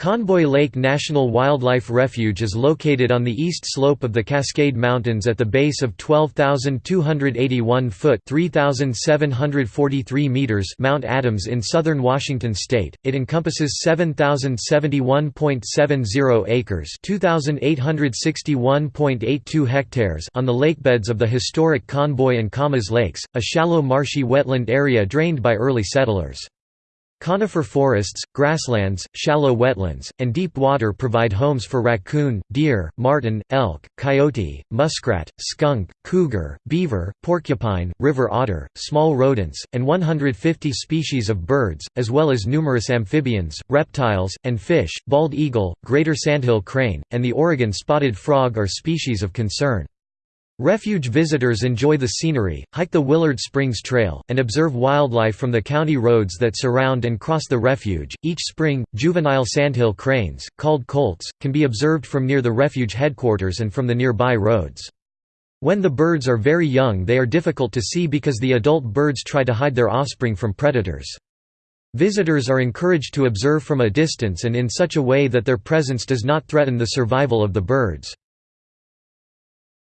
Conboy Lake National Wildlife Refuge is located on the east slope of the Cascade Mountains at the base of 12,281-foot (3,743 meters) Mount Adams in southern Washington state. It encompasses 7,071.70 acres (2,861.82 hectares) on the lakebeds of the historic Conboy and Camas Lakes, a shallow marshy wetland area drained by early settlers. Conifer forests, grasslands, shallow wetlands, and deep water provide homes for raccoon, deer, marten, elk, coyote, muskrat, skunk, cougar, beaver, porcupine, river otter, small rodents, and 150 species of birds, as well as numerous amphibians, reptiles, and fish. Bald eagle, greater sandhill crane, and the Oregon spotted frog are species of concern. Refuge visitors enjoy the scenery, hike the Willard Springs Trail, and observe wildlife from the county roads that surround and cross the refuge. Each spring, juvenile sandhill cranes, called colts, can be observed from near the refuge headquarters and from the nearby roads. When the birds are very young they are difficult to see because the adult birds try to hide their offspring from predators. Visitors are encouraged to observe from a distance and in such a way that their presence does not threaten the survival of the birds.